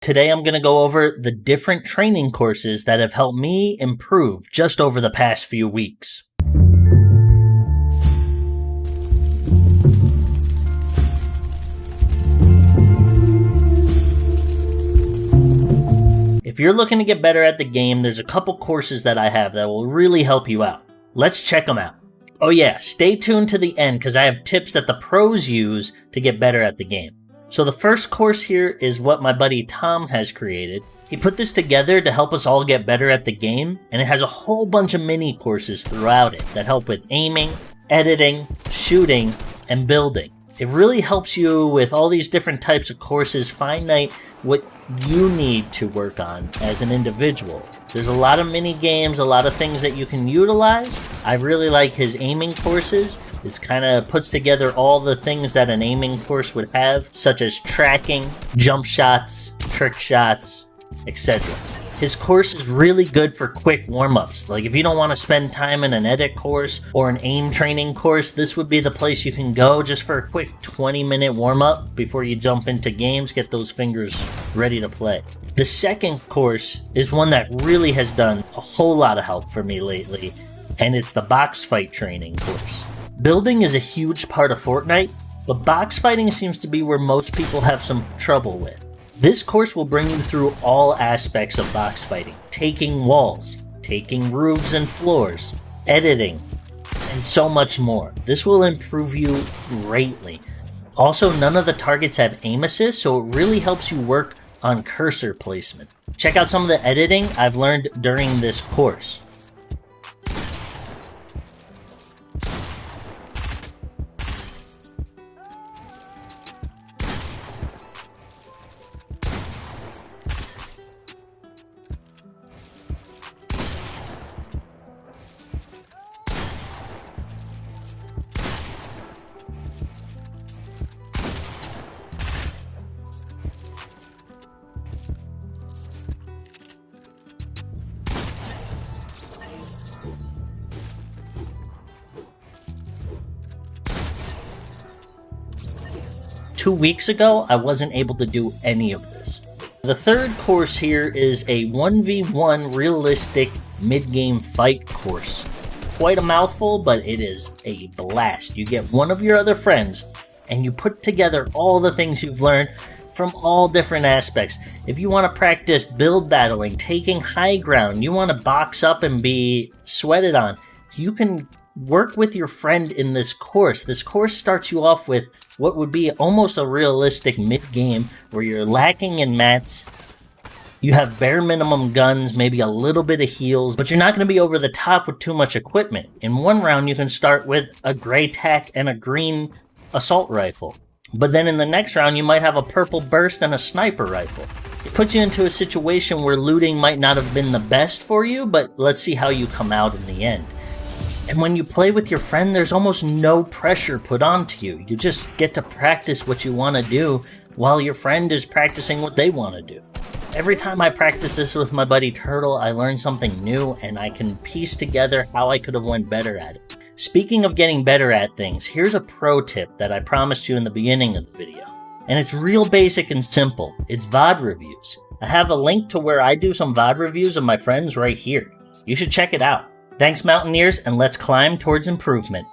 Today I'm going to go over the different training courses that have helped me improve just over the past few weeks. If you're looking to get better at the game, there's a couple courses that I have that will really help you out. Let's check them out. Oh yeah, stay tuned to the end because I have tips that the pros use to get better at the game. So the first course here is what my buddy Tom has created. He put this together to help us all get better at the game, and it has a whole bunch of mini courses throughout it that help with aiming, editing, shooting, and building. It really helps you with all these different types of courses find out what you need to work on as an individual. There's a lot of mini games, a lot of things that you can utilize. I really like his aiming courses it's kind of puts together all the things that an aiming course would have, such as tracking, jump shots, trick shots, etc. His course is really good for quick warm-ups. Like if you don't want to spend time in an edit course or an aim training course, this would be the place you can go just for a quick 20 minute warm-up before you jump into games, get those fingers ready to play. The second course is one that really has done a whole lot of help for me lately, and it's the box fight training course. Building is a huge part of Fortnite, but box fighting seems to be where most people have some trouble with. This course will bring you through all aspects of box fighting, taking walls, taking roofs and floors, editing, and so much more. This will improve you greatly. Also, none of the targets have aim assist, so it really helps you work on cursor placement. Check out some of the editing I've learned during this course. Two weeks ago, I wasn't able to do any of this. The third course here is a 1v1 realistic mid-game fight course. Quite a mouthful, but it is a blast. You get one of your other friends, and you put together all the things you've learned from all different aspects. If you want to practice build battling, taking high ground, you want to box up and be sweated on, you can work with your friend in this course. This course starts you off with what would be almost a realistic mid-game where you're lacking in mats, you have bare minimum guns, maybe a little bit of heals, but you're not going to be over the top with too much equipment. In one round, you can start with a gray tac and a green assault rifle. But then in the next round, you might have a purple burst and a sniper rifle. It puts you into a situation where looting might not have been the best for you, but let's see how you come out in the end. And when you play with your friend, there's almost no pressure put onto you. You just get to practice what you want to do while your friend is practicing what they want to do. Every time I practice this with my buddy Turtle, I learn something new and I can piece together how I could have went better at it. Speaking of getting better at things, here's a pro tip that I promised you in the beginning of the video. And it's real basic and simple. It's VOD reviews. I have a link to where I do some VOD reviews of my friends right here. You should check it out. Thanks, Mountaineers, and let's climb towards improvement.